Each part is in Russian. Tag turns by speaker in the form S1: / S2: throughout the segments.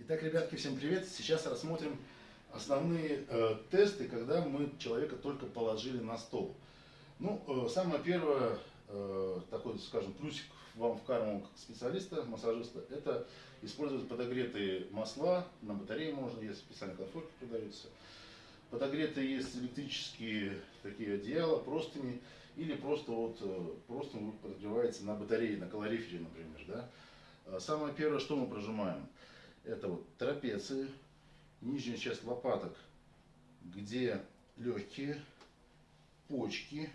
S1: Итак, ребятки, всем привет! Сейчас рассмотрим основные э, тесты, когда мы человека только положили на стол. Ну, э, самое первое, э, такой, скажем, плюсик вам в карму как специалиста, массажиста, это использовать подогретые масла, на батарее можно, есть специальные конфорки продаются. Подогретые есть электрические такие одеяла, простыни, или просто вот э, просто подогревается на батарее, на калорифере, например, да. А самое первое, что мы прожимаем, это вот трапеции, нижняя часть лопаток, где легкие, почки.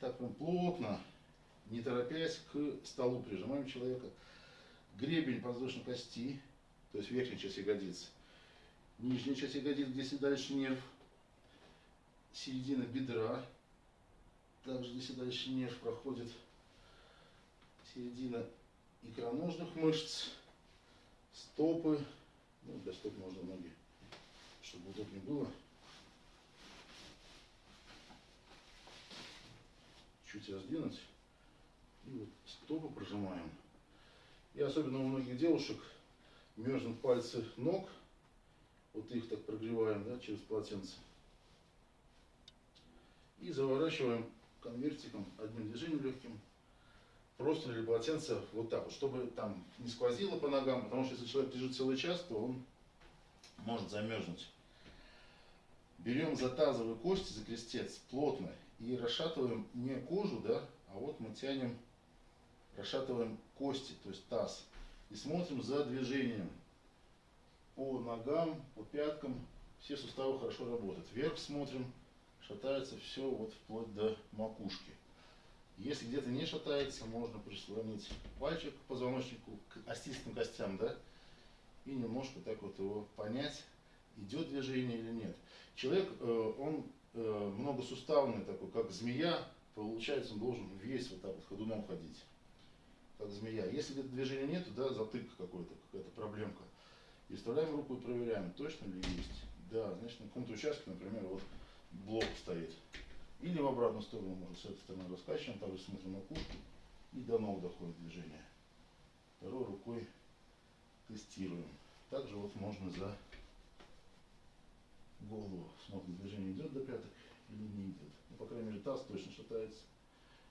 S1: Так прям плотно, не торопясь, к столу прижимаем человека. Гребень подвздошной кости, то есть верхняя часть ягодицы. Нижняя часть ягодиц, где дальше нерв. Середина бедра. Также здесь дальше нерв проходит. Середина икроножных мышц стопы, ну, для стоп можно ноги, чтобы удобнее было. Чуть раздвинуть. И вот стопы прожимаем. И особенно у многих девушек мерзнут пальцы ног. Вот их так прогреваем да, через полотенце. И заворачиваем конвертиком одним движением легким просто или полотенце вот так вот, чтобы там не сквозило по ногам, потому что если человек лежит целый час, то он может замерзнуть. Берем за тазовые кости, за крестец плотно и расшатываем не кожу, да, а вот мы тянем, расшатываем кости, то есть таз. И смотрим за движением по ногам, по пяткам, все суставы хорошо работают. Вверх смотрим, шатается все вот вплоть до макушки. Если где-то не шатается, можно прислонить пальчик к позвоночнику, к остистым костям, да, и немножко так вот его понять, идет движение или нет. Человек, э, он э, многосуставный такой, как змея, получается, он должен весь вот так вот ходуном ходить, как змея. Если где-то движения нету, да, затык какой-то, какая-то проблемка, и вставляем руку и проверяем, точно ли есть. Да, значит, на каком-то участке, например, вот блок стоит. Или в обратную сторону, может, с этой стороны раскачиваем, также смотрим на кушку и до ног доходит движение. Второй рукой тестируем. Также вот можно за голову смотрим, движение идет до пяток или не идет. Ну, по крайней мере, таз точно шатается.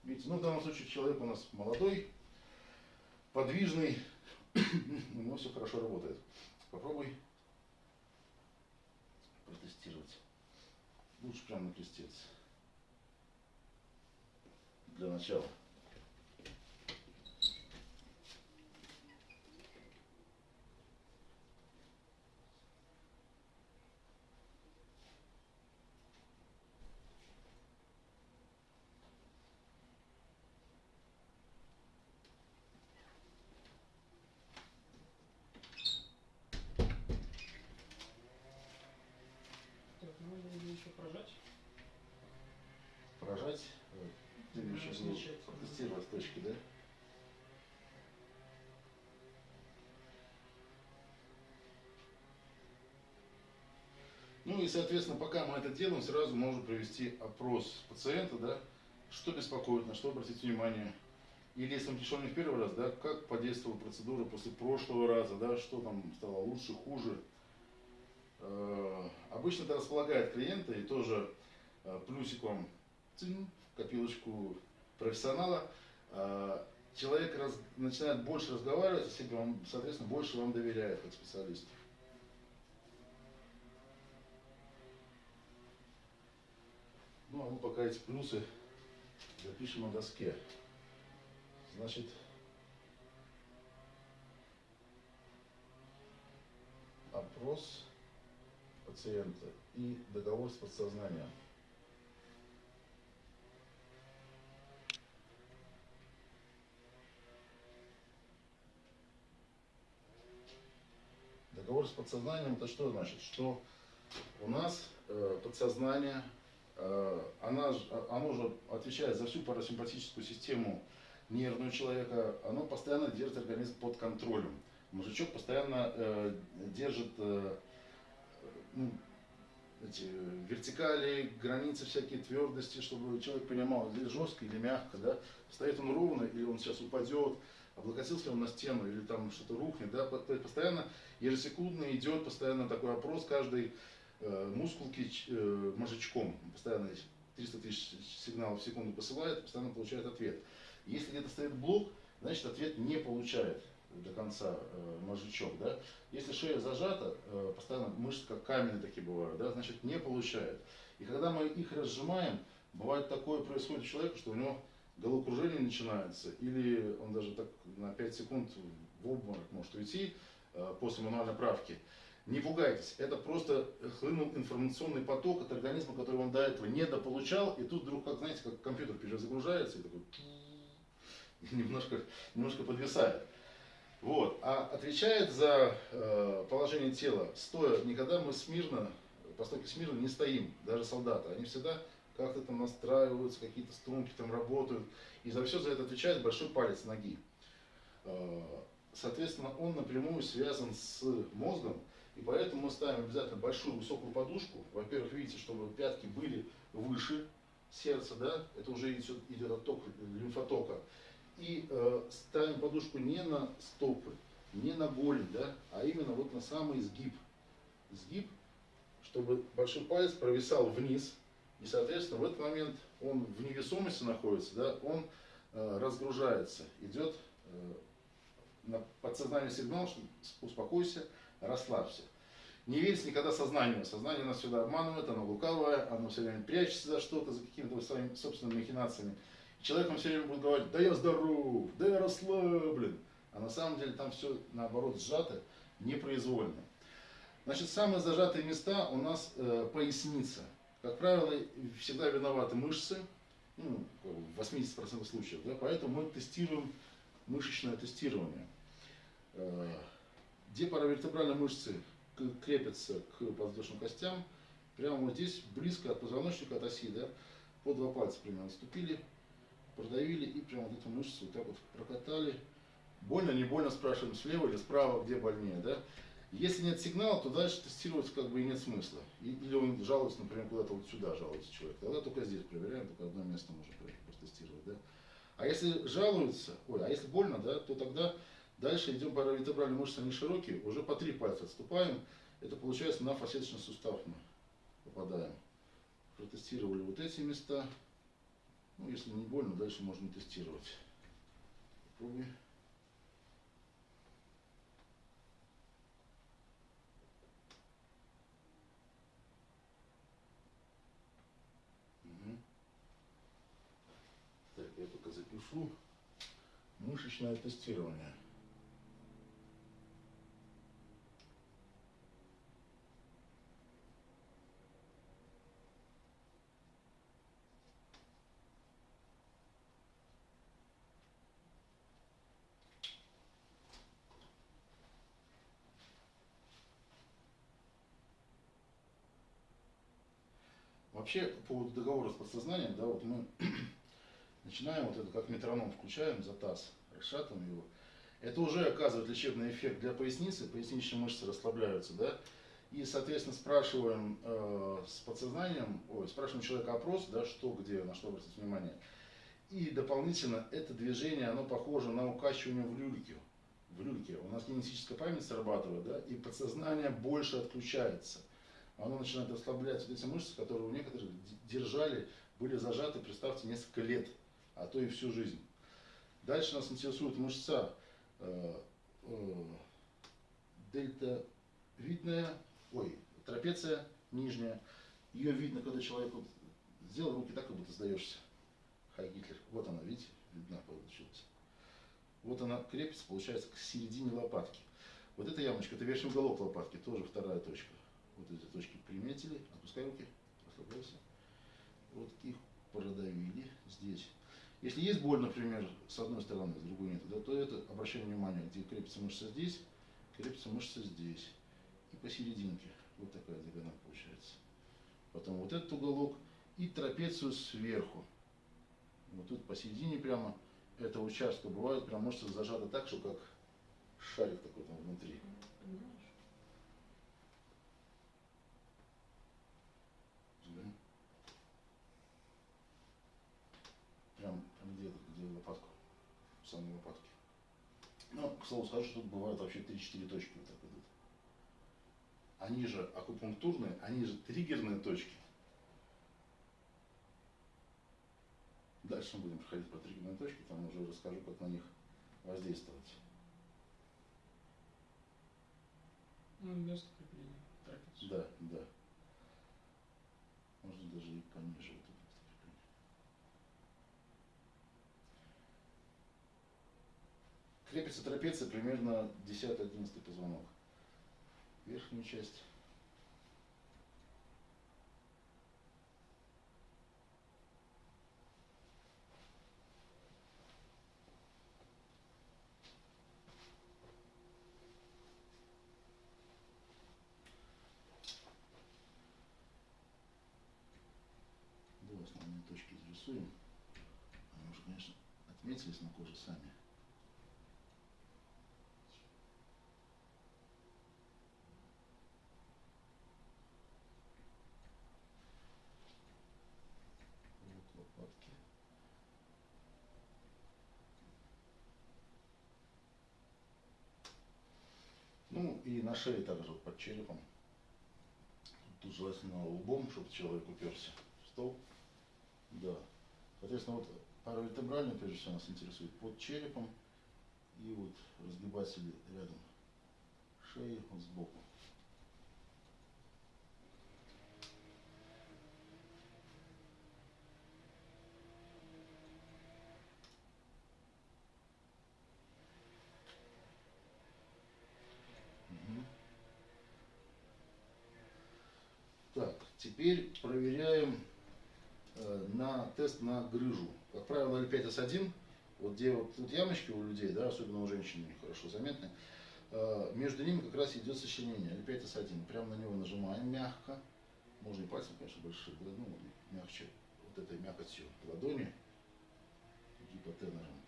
S1: Видите, ну, в данном случае человек у нас молодой, подвижный, у него все хорошо работает. Попробуй протестировать. Лучше прямо на крестец для начала.
S2: Так, можно ли еще прожать?
S1: Прожать.
S2: Замечательно.
S1: протестировать точки, да? Ну и, соответственно, пока мы это делаем, сразу можно провести опрос пациента, да, что беспокоит, на что обратить внимание. Или если он пришел не в первый раз, да, как подействовала процедура после прошлого раза, да, что там стало лучше, хуже. Э, Обычно это располагает клиента и тоже э, плюсик вам цинь, копилочку профессионала. Э, Человек раз- начинает больше разговаривать себе, он, соответственно, больше вам доверяет как специалисту. Ну, а мы пока эти плюсы запишем на доске. Значит, опрос пациента и договор с подсознанием. Договор с подсознанием это что значит? Что у нас э, подсознание, э, она, а- оно же отвечает за всю парасимпатическую систему нервную человека, оно постоянно держит организм под контролем. Мужичок постоянно э, держит э, ну, эти вертикали, границы всякие твердости, чтобы человек понимал, здесь жестко или мягко, да, стоит он ровно или он сейчас упадет, облокотился он на стену или там что-то рухнет, да, то есть постоянно ежесекундно идет постоянно такой опрос каждой э, мускулки э, мозжечком, постоянно 300 тысяч сигналов в секунду посылает, постоянно получает ответ. Если где-то стоит блок, значит ответ не получает до конца э, мозжечок, да. Если шея зажата, э, постоянно мышцы как каменные такие бывают, да, значит не получает. И когда мы их разжимаем, бывает такое происходит у человека, что у него головокружение начинается, или он даже так на 5 секунд в обморок может уйти э, после мануальной правки. Не пугайтесь, это просто хлынул информационный поток от организма, который он до этого недополучал, и тут вдруг, как знаете, как компьютер перезагружается и такой немножко, немножко подвисает. Вот. А отвечает за э, положение тела стоя, никогда мы смирно, по стойке смирно не стоим, даже солдаты. Они всегда как-то там настраиваются, какие-то струнки там работают. И за все за это отвечает большой палец ноги. Э, Соответственно, он напрямую связан с мозгом, и поэтому мы ставим обязательно большую высокую подушку. Во-первых, видите, чтобы пятки были выше сердца, да, это уже идет, отток лимфотока. И э, ставим подушку не на стопы, не на голень, да, а именно вот на самый сгиб. Сгиб, чтобы большой палец провисал вниз, и, соответственно, в этот момент он в невесомости находится, да, он э, разгружается, идет э, на подсознание сигнал, что успокойся, расслабься. Не верьте никогда сознанию. Сознание нас всегда обманывает, оно лукавое, оно все время прячется за что-то, за какими-то своими собственными махинациями. И человек вам все время будет говорить, да я здоров, да я расслаблен. А на самом деле там все наоборот сжато, непроизвольно. Значит, самые зажатые места у нас э, поясница. Как правило, всегда виноваты мышцы, ну, в 80% случаев, да, поэтому мы тестируем мышечное тестирование. Э, Где паравертебральные мышцы крепятся к подвздошным костям, прямо вот здесь, близко от позвоночника, от оси, да, по два пальца примерно ступили, продавили и прямо вот эту мышцу вот так вот прокатали. Больно, не больно, спрашиваем слева или справа, где больнее, да. Если нет сигнала, то дальше тестировать как бы и нет смысла. Или он жалуется, например, куда-то вот сюда жалуется человек. Тогда только здесь проверяем, только одно место можно про- протестировать, да. А если жалуется, ой, а если больно, да, то тогда дальше идем паравертебральные мышцы, они широкие, уже по три пальца отступаем. Это получается на фасеточный сустав мы попадаем. Протестировали вот эти места. Ну, если не больно, дальше можно тестировать. Попробуй. Мгм. Так, я только запишу. Мышечное тестирование. Вообще, по поводу договора с подсознанием, да, вот мы начинаем вот это как метроном включаем за таз, расшатываем его. Это уже оказывает лечебный эффект для поясницы, поясничные мышцы расслабляются, да. И, соответственно, спрашиваем э, с подсознанием, ой, спрашиваем человека опрос, да, что, где, на что обратить внимание. И дополнительно это движение, оно похоже на укачивание в люльке. В люльке. У нас генетическая память срабатывает, да, и подсознание больше отключается. Оно начинает расслаблять вот эти мышцы, которые у некоторых держали, были зажаты, представьте, несколько лет, а то и всю жизнь. Дальше нас интересует мышца э, э, дельтовидная, ой, трапеция нижняя. Ее видно, когда человек вот сделал руки так, как будто сдаешься. Хай Гитлер. Вот она, видите, видна получилась. Вот она крепится, получается, к середине лопатки. Вот эта ямочка, это верхний уголок лопатки, тоже вторая точка. Вот эти точки приметили, отпускай руки, расслабляйся. Вот их продавили здесь. Если есть боль, например, с одной стороны, с другой нет, да, то это обращаем внимание, где крепится мышца здесь, крепится мышца здесь. И посерединке. Вот такая диагональ получается. Потом вот этот уголок и трапецию сверху. Вот тут посередине прямо этого участка бывает прям мышца зажата так, что как шарик такой там внутри.
S2: Понимаешь?
S1: Да. Прям, прям где, где лопатку, в самой лопатке. Слову скажу, что тут бывают вообще 3-4 точки вот так идут. Они же акупунктурные, они же триггерные точки. Дальше мы будем проходить по триггерным точкам, там уже расскажу, как на них воздействовать.
S2: Ну, место крепления. трапеции.
S1: Да, да. Можно даже и пониже вот это вот. Крепится трапеция примерно 10-11 позвонок. Верхнюю часть. До основные точки зарисуем. Они уже, конечно, отметились на коже сами. Вот лопатки. Ну и на шее также под черепом. Тут желательно лбом, чтобы человек уперся в стол. Да. Соответственно, вот паравертебральный, прежде всего, нас интересует под черепом и вот разгибатели рядом шеи вот сбоку. Так, теперь проверяем э, на тест на грыжу. Как правило, L5S1, вот где вот тут ямочки у людей, да, особенно у женщин хорошо заметны, э, между ними как раз идет сочленение L5S1. Прямо на него нажимаем мягко, можно и пальцем, конечно, большие, да, ну, мягче, вот этой мякотью ладони, гипотенером.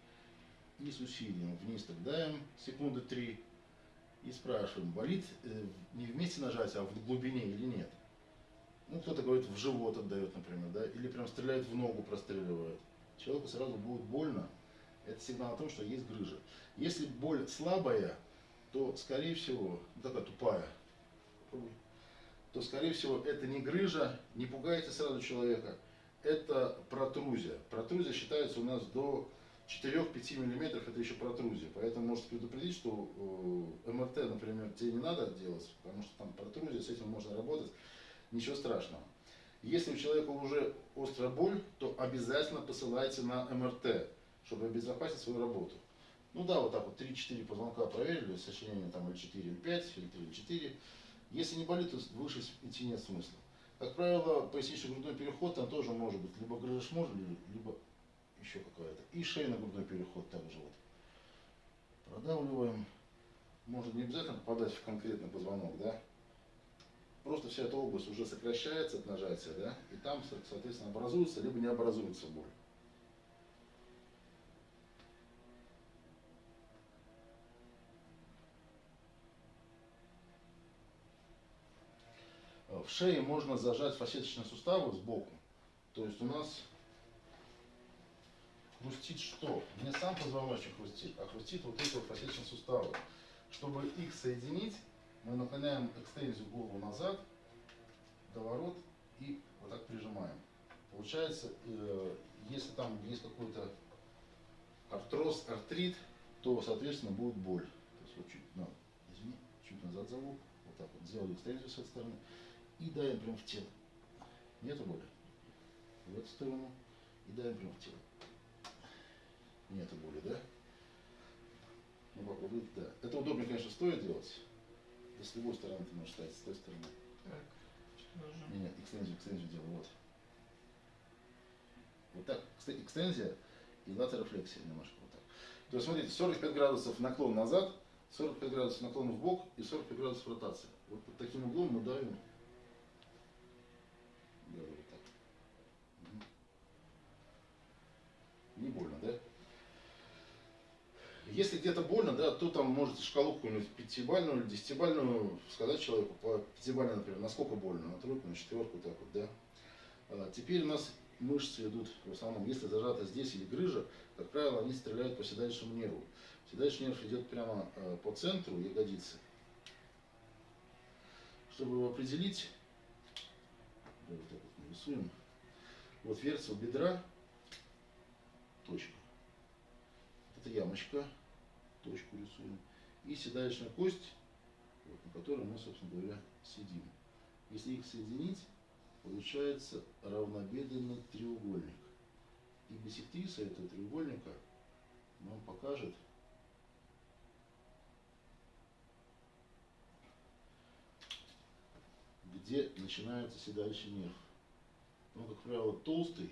S1: И с усилием вниз так давим секунды три и спрашиваем, болит э, не вместе нажать, а в глубине или нет. Ну, кто-то говорит, в живот отдает, например, да, или прям стреляет в ногу, простреливает. Человеку сразу будет больно. Это сигнал о том, что есть грыжа. Если боль слабая, то, скорее всего, такая тупая, то, скорее всего, это не грыжа, не пугайте сразу человека, это протрузия. Протрузия считается у нас до 4-5 миллиметров, это еще протрузия. Поэтому можете предупредить, что э, МРТ, например, тебе не надо делать, потому что там протрузия, с этим можно работать ничего страшного. Если у человека уже острая боль, то обязательно посылайте на МРТ, чтобы обезопасить свою работу. Ну да, вот так вот 3-4 позвонка проверили, сочленение там или 4, или 5, или 3, или 4. Если не болит, то выше идти нет смысла. Как правило, пояснично-грудной переход там тоже может быть либо грыжа шморли, либо еще какая-то. И шейно-грудной переход также вот. Продавливаем. Может не обязательно попадать в конкретный позвонок, да? Просто вся эта область уже сокращается от нажатия, да, и там, со- соответственно, образуется, либо не образуется боль. В шее можно зажать фасеточные суставы сбоку. То есть у нас хрустит что? Не сам позвоночник хрустит, а хрустит вот эти вот фасеточные суставы. Чтобы их соединить, мы наклоняем экстензию голову назад, доворот и вот так прижимаем. Получается, э, если там есть какой-то артроз, артрит, то, соответственно, будет боль. То есть вот чуть, ну, извини, чуть назад зову, вот так вот сделали экстензию с этой стороны и давим прям в тело. Нету боли? В эту сторону и давим прям в тело. Нету боли, да? Ну, да. Это удобнее, конечно, стоит делать. С любой стороны ты можешь ставить, с той стороны.
S2: Так, что?
S1: Не, нет, экстензию, экстензию делаю, вот. Вот так, экст- экстензия и латерофлексия немножко вот так. То есть, смотрите, 45 градусов наклон назад, 45 градусов наклон в бок и 45 градусов ротация. Вот под таким углом мы давим. Да, вот так. Не больно, да? Если где-то больно, да, то там можете шкалу какую-нибудь пятибальную или десятибальную сказать человеку, по пятибальной, например, насколько больно, на тройку, на четверку, так вот, да. А, теперь у нас мышцы идут, в основном, если зажата здесь или грыжа, как правило, они стреляют по седалищному нерву. Седалищный нерв идет прямо э, по центру ягодицы. Чтобы его определить, вот так вот нарисуем. Вот верцел бедра, точка. Это ямочка, точку рисуем. И седалищная кость, вот, на которой мы, собственно говоря, сидим. Если их соединить, получается равнобедренный треугольник. И биссектриса этого треугольника нам покажет где начинается седалищный нерв. Он, как правило, толстый,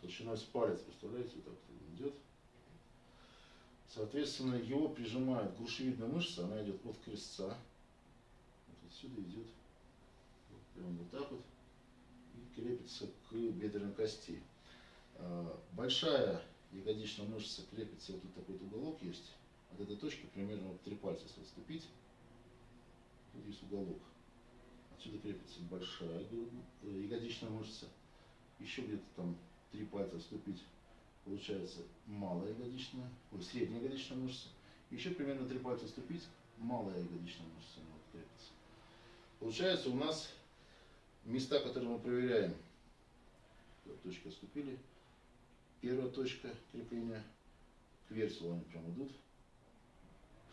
S1: толщиной с палец, представляете, вот так вот идет. Соответственно, его прижимает грушевидная мышца, она идет от крестца, вот отсюда идет, вот, прямо вот так вот, и крепится к бедренной кости. А, Большая ягодичная мышца крепится, вот тут такой вот уголок есть, от этой точки примерно вот три пальца, если отступить, тут есть уголок. Отсюда крепится большая э, ягодичная мышца. Еще где-то там три пальца отступить, получается малая ягодичная, ой, средняя ягодичная мышца. Еще примерно три пальца отступить, малая ягодичная мышца вот крепится. Получается у нас места, которые мы проверяем. Точки отступили. Первая точка крепления. К версию они прям идут.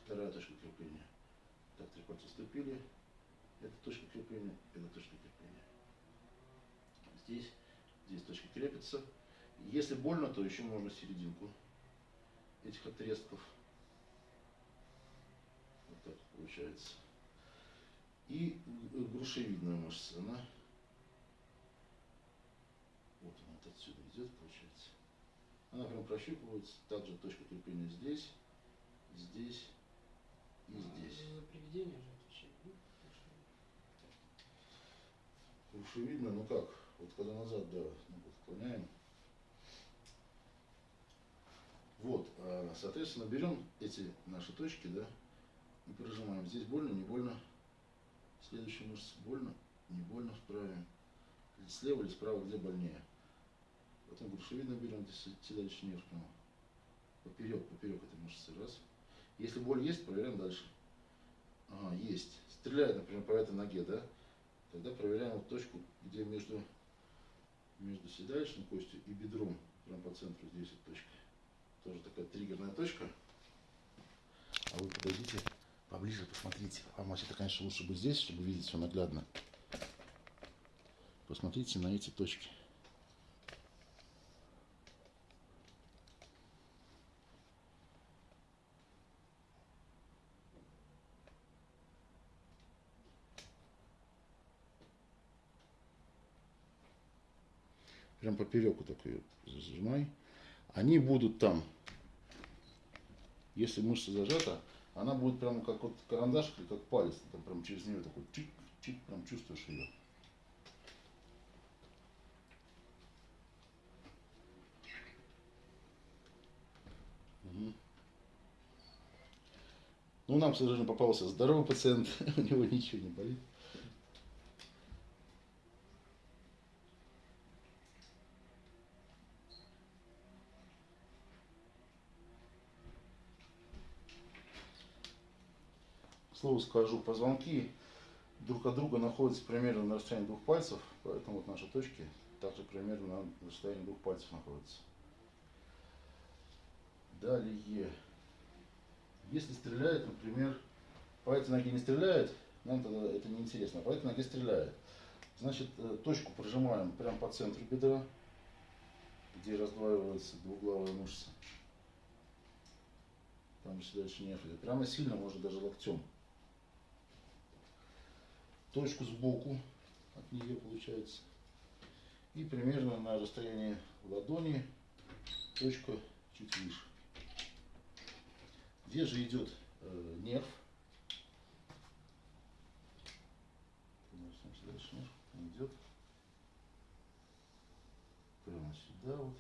S1: Вторая точка крепления. Так, три пальца отступили. Это точка крепления, это точка крепления. Здесь, здесь точки крепятся. Если больно, то еще можно серединку этих отрезков. Вот так получается. И грушевидная мышца, она вот она вот отсюда идет, получается. Она прям прощупывается. Также точка крепления здесь, здесь и здесь.
S2: За приведение же отвечает. ну, хорошо.
S1: Лучше видно, ну как, вот когда назад, да, ну, вот отклоняем. Вот, а, соответственно, берем эти наши точки, да, и прижимаем. Здесь больно, не больно. Следующая мышца больно, не больно вправим. Слева или справа, где больнее. Потом грушевидно берем, здесь седалищный нерв прямо. Поперек, поперек этой мышцы, раз. Если боль есть, проверяем дальше. Ага, есть. Стреляет, например, по этой ноге, да? Тогда проверяем вот точку, где между, между седалищной костью и бедром, прям по центру здесь вот точка. Тоже такая триггерная точка. А вы подойдите поближе, посмотрите. А это, конечно, лучше бы здесь, чтобы видеть все наглядно. Посмотрите на эти точки. Прям попереку так ее зажимай. Они будут там, если мышца зажата, она будет прям как вот карандаш или как палец, там прям через нее такой чик, чик, прям чувствуешь ее. Мгм. Ну, нам, к сожалению, попался здоровый пациент, у него ничего не болит. К слову скажу, позвонки друг от друга находятся примерно на расстоянии двух пальцев, поэтому вот наши точки также примерно на расстоянии двух пальцев находятся. Далее, если стреляет, например, по этой ноге не стреляет, нам тогда это не интересно, а по этой ноге стреляет. Значит, э, точку прожимаем прямо по центру бедра, где раздваивается двуглавая мышца. Там же дальше нерв. Прямо сильно, можно даже локтем. Точку сбоку от нее получается. И примерно на расстоянии ладони точка чуть выше. Где же идет э, нерв? Дальше идет прямо сюда вот.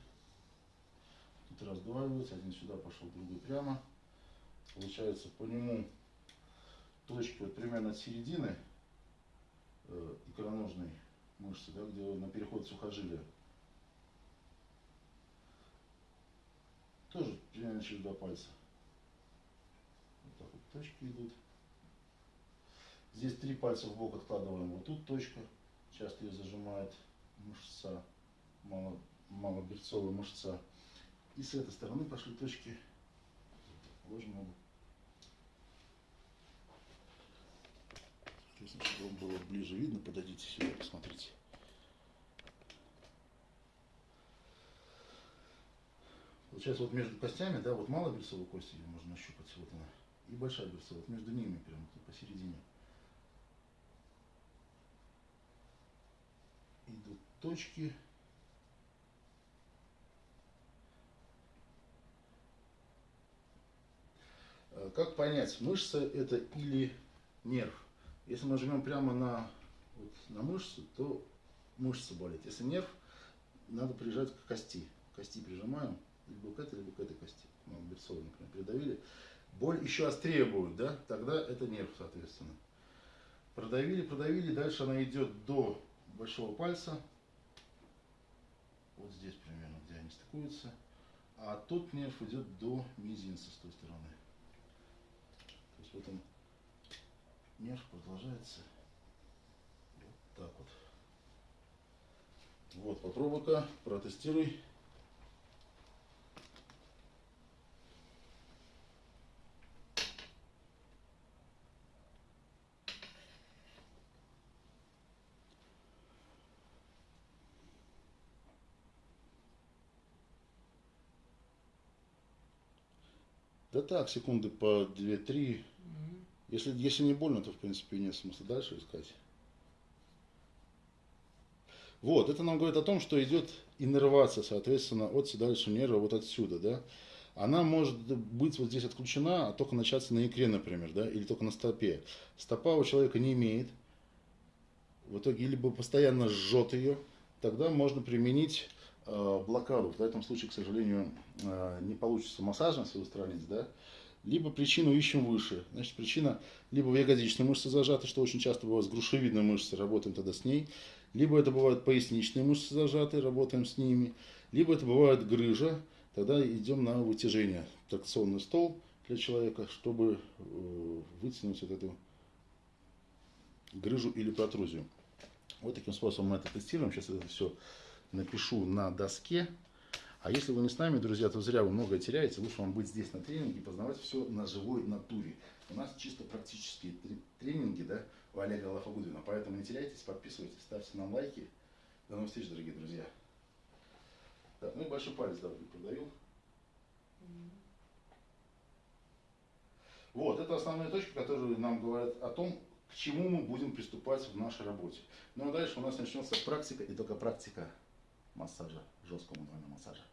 S1: Тут раздваивается, один сюда пошел, другой прямо. Получается по нему точка вот примерно от середины э, икроножной мышцы, да, где на переход сухожилия. Тоже примерно через два пальца. точки идут. Здесь три пальца в бок откладываем. Вот тут точка. Часто ее зажимает мышца, мало, малоберцовая мышца. И с этой стороны пошли точки. Ложим ногу. Соответственно, чтобы вам было ближе видно, подойдите сюда, посмотрите. Получается, вот между костями, да, вот малая берцовая кость, ее можно нащупать, вот она, и большая берцовая, вот между ними прям посередине. Идут точки. Э, Как понять, мышца это или нерв? Если мы жмем прямо на, вот, на мышцу, то мышца болит. Если нерв, надо прижать к кости. Кости прижимаем, либо к этой, либо к этой кости. Ну, берцовой, например, придавили. Боль еще острее будет, да? Тогда это нерв, соответственно. Продавили, продавили, дальше она идет до большого пальца. Вот здесь примерно, где они стыкуются. А тот нерв идет до мизинца с той стороны. То есть вот он нерв продолжается вот так вот. Вот, попробуй-ка, протестируй. Да так, секунды по 2-3. Если, если не больно, то в принципе нет смысла дальше искать. Вот, это нам говорит о том, что идет иннервация, соответственно, от седалищного нерва вот отсюда, да. Она может быть вот здесь отключена, а только начаться на икре, например, да, или только на стопе. Стопа у человека не имеет. В итоге либо постоянно жжет ее, тогда можно применить э, блокаду. В этом случае, к сожалению, э, не получится массажем все устранить, да. Либо причину ищем выше. Значит, причина либо в ягодичной мышце зажата, что очень часто бывает с грушевидной мышцей, работаем тогда с ней. Либо это бывают поясничные мышцы зажаты, работаем с ними. Либо это бывает грыжа, тогда идем на вытяжение. Тракционный стол для человека, чтобы э, вытянуть вот эту грыжу или протрузию. Вот таким способом мы это тестируем. Сейчас это все напишу на доске. А если вы не с нами, друзья, то зря вы многое теряете. Лучше вам быть здесь на тренинге познавать все на живой натуре. У нас чисто практические тре- тренинги, да, у Олега Лафагудина. Поэтому не теряйтесь, подписывайтесь, ставьте нам лайки. До новых встреч, дорогие друзья. Так, ну и большой палец, да, продаю. Вот, это основные точки, которые нам говорят о том, к чему мы будем приступать в нашей работе. Ну а дальше у нас начнется практика и только практика массажа, Jos Komandant Masada.